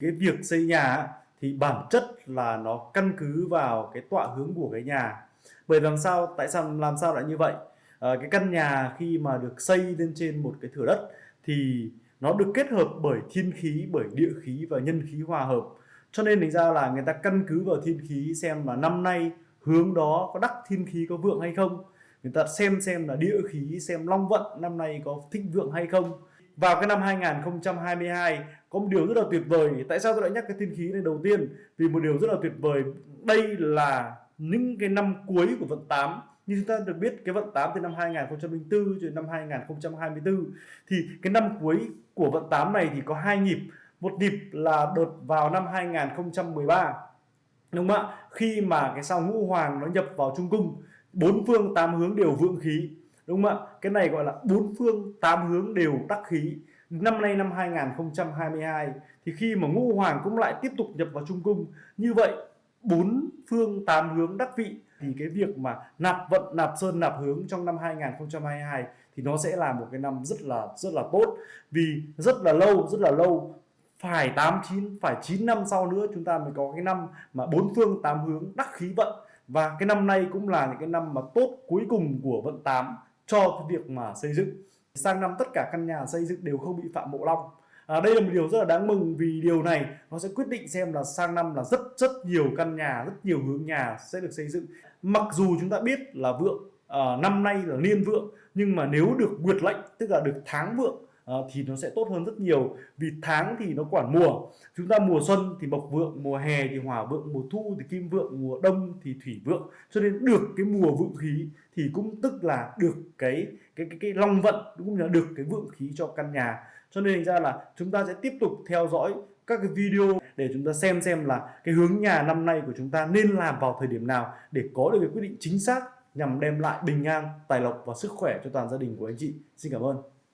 cái việc xây nhà thì bản chất là nó căn cứ vào cái tọa hướng của cái nhà. Bởi làm sao tại sao làm sao lại như vậy? À, cái căn nhà khi mà được xây lên trên một cái thửa đất thì nó được kết hợp bởi thiên khí bởi địa khí và nhân khí hòa hợp. Cho nên thành ra là người ta căn cứ vào thiên khí xem là năm nay hướng đó có đắc thiên khí có vượng hay không. Người ta xem xem là địa khí xem long vận năm nay có thịnh vượng hay không. Vào cái năm 2022 có một điều rất là tuyệt vời. Tại sao tôi lại nhắc cái thiên khí này đầu tiên? Vì một điều rất là tuyệt vời. Đây là những cái năm cuối của vận 8 như chúng ta được biết, cái vận 8 từ năm 2004 cho đến năm 2024 thì cái năm cuối của vận 8 này thì có hai nhịp. Một nhịp là đợt vào năm 2013 đúng không ạ? Khi mà cái sao ngũ hoàng nó nhập vào trung cung, bốn phương tám hướng đều vượng khí. Đúng không ạ? Cái này gọi là bốn phương tám hướng đều đắc khí năm nay năm 2022 thì khi mà ngũ hoàng cũng lại tiếp tục nhập vào trung cung, như vậy bốn phương tám hướng đắc vị, thì cái việc mà nạp vận, nạp sơn, nạp hướng trong năm 2022 thì nó sẽ là một cái năm rất là rất là tốt. Vì rất là lâu, rất là lâu, phải 8 9 phải 9 năm sau nữa chúng ta mới có cái năm mà bốn phương tám hướng đắc khí vận. Và cái năm nay cũng là những cái năm mà tốt cuối cùng của vận 8 cho cái việc mà xây dựng sang năm tất cả căn nhà xây dựng đều không bị phạm mộ long. À, đây là một điều rất là đáng mừng vì điều này nó sẽ quyết định xem là sang năm là rất rất nhiều căn nhà rất nhiều hướng nhà sẽ được xây dựng. Mặc dù chúng ta biết là vượng à, năm nay là niên vượng nhưng mà nếu được nguyệt lệnh tức là được tháng vượng Ờ, thì nó sẽ tốt hơn rất nhiều. Vì tháng thì nó quản mùa. Chúng ta mùa xuân thì mộc vượng mùa hè thì hỏa vượng mùa thu thì kim vượng mùa đông thì thủy vượng. Cho nên được cái mùa vượng khí thì cũng tức là được cái cái cái, cái long vận cũng là được cái vượng khí cho căn nhà. Cho nên ra là chúng ta sẽ tiếp tục theo dõi các cái video để chúng ta xem xem là cái hướng nhà năm nay của chúng ta nên làm vào thời điểm nào để có được cái quyết định chính xác nhằm đem lại bình an, tài lộc và sức khỏe cho toàn gia đình của anh chị. Xin cảm ơn.